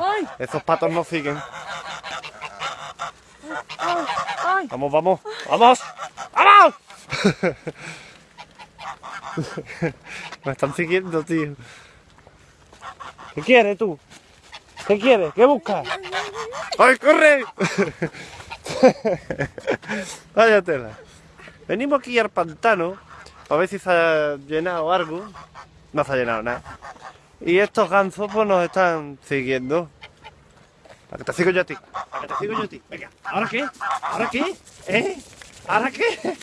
Ay. Esos patos no siguen. Ay, ay. Vamos, vamos, vamos, vamos. Me están siguiendo, tío. ¿Qué quieres tú? ¿Qué quieres? ¿Qué buscas? ¡Ay, corre! Vaya tela. Venimos aquí al pantano a ver si se ha llenado algo. No se ha llenado nada. Y estos gansos pues nos están siguiendo. ¿A que te sigo yo a ti? ¿A que te sigo yo a ti? Venga, ¿ahora qué? ¿Ahora qué? ¿Eh? ¿Ahora qué?